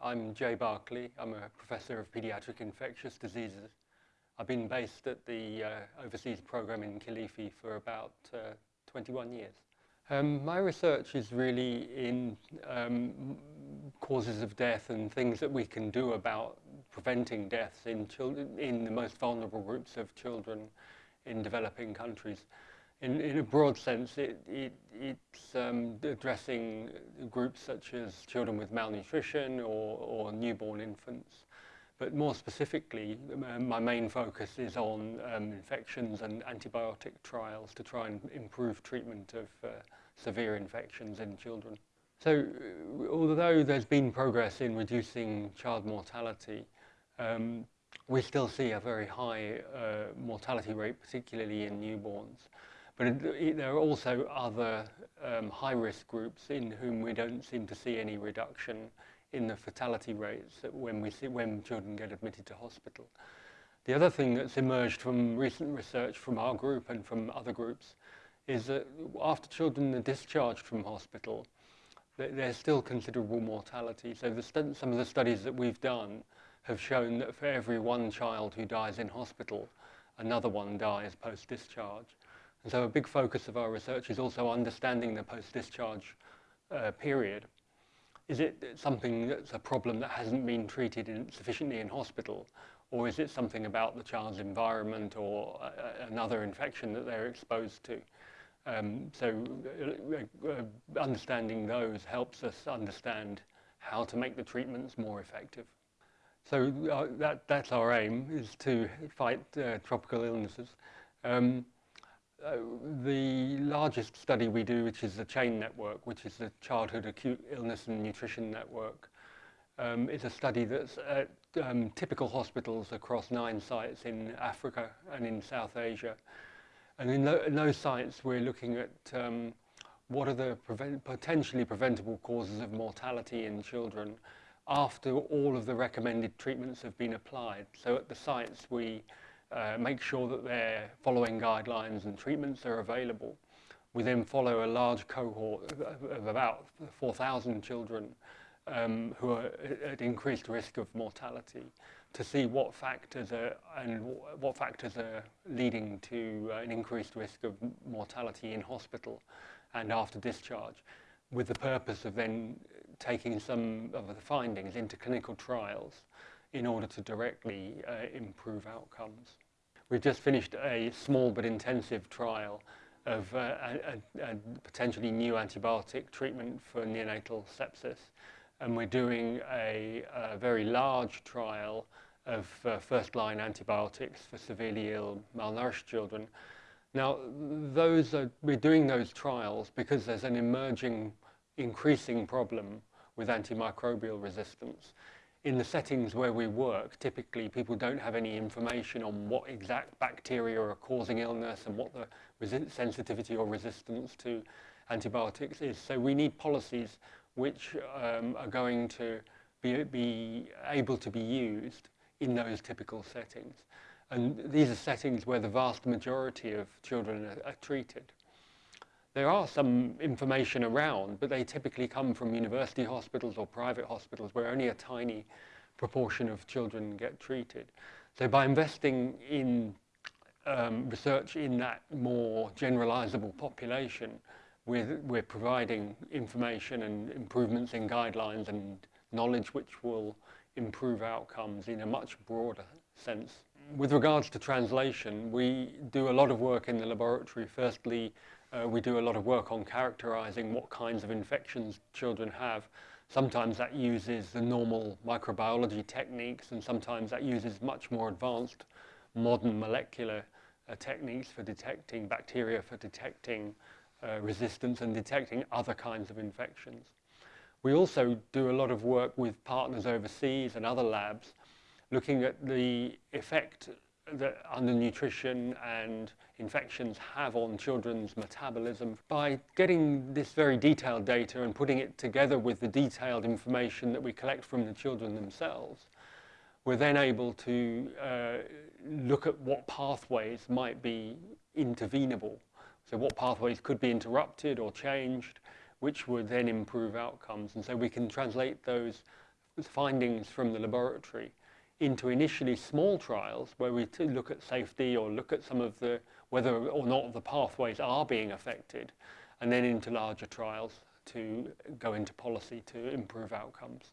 I'm Jay Berkley. I'm a professor of pediatric infectious diseases. I've been based at the uh, overseas program in Kilifi for about uh, 21 years. Um, my research is really in um, causes of death and things that we can do about preventing deaths in children in the most vulnerable groups of children in developing countries. In, in a broad sense, it, it, it's um, addressing groups such as children with malnutrition or, or newborn infants. But more specifically, um, my main focus is on um, infections and antibiotic trials to try and improve treatment of uh, severe infections in children. So, uh, although there's been progress in reducing child mortality, um, we still see a very high uh, mortality rate, particularly in newborns. But it, there are also other um, high-risk groups in whom we don't seem to see any reduction in the fatality rates when, we see, when children get admitted to hospital. The other thing that's emerged from recent research from our group and from other groups is that after children are discharged from hospital, there's still considerable mortality. So some of the studies that we've done have shown that for every one child who dies in hospital, another one dies post-discharge. And so a big focus of our research is also understanding the post-discharge uh, period. Is it something that's a problem that hasn't been treated in sufficiently in hospital? Or is it something about the child's environment or uh, another infection that they're exposed to? Um, so uh, uh, understanding those helps us understand how to make the treatments more effective. So uh, that, that's our aim, is to fight uh, tropical illnesses. Um, Uh, the largest study we do, which is the CHAIN network, which is the Childhood Acute Illness and Nutrition Network, um, is a study that's at um, typical hospitals across nine sites in Africa and in South Asia. And in, the, in those sites, we're looking at um, what are the prevent potentially preventable causes of mortality in children after all of the recommended treatments have been applied. So at the sites, we uh, make sure that they're following guidelines and treatments are available. We then follow a large cohort of about 4,000 children um, who are at increased risk of mortality to see what factors are and what factors are leading to uh, an increased risk of mortality in hospital and after discharge with the purpose of then taking some of the findings into clinical trials in order to directly uh, improve outcomes. We've just finished a small but intensive trial of uh, a, a, potentially new antibiotic treatment for neonatal sepsis. And we're doing a, a very large trial of uh, first-line antibiotics for severely ill, malnourished children. Now, those are, we're doing those trials because there's an emerging, increasing problem with antimicrobial resistance. In the settings where we work, typically people don't have any information on what exact bacteria are causing illness and what the sensitivity or resistance to antibiotics is. So we need policies which um, are going to be, be able to be used in those typical settings. And these are settings where the vast majority of children are, are treated. There are some information around, but they typically come from university hospitals or private hospitals where only a tiny proportion of children get treated. So by investing in um, research in that more generalizable population, we're, we're providing information and improvements in guidelines and knowledge which will improve outcomes in a much broader sense. With regards to translation, we do a lot of work in the laboratory. Firstly, uh, we do a lot of work on characterizing what kinds of infections children have. Sometimes that uses the normal microbiology techniques and sometimes that uses much more advanced modern molecular uh, techniques for detecting bacteria, for detecting uh, resistance and detecting other kinds of infections. We also do a lot of work with partners overseas and other labs looking at the effect that undernutrition and infections have on children's metabolism. By getting this very detailed data and putting it together with the detailed information that we collect from the children themselves, we're then able to uh, look at what pathways might be intervenable. So what pathways could be interrupted or changed, which would then improve outcomes. And so we can translate those findings from the laboratory into initially small trials where we look at safety or look at some of the whether or not the pathways are being affected and then into larger trials to go into policy to improve outcomes.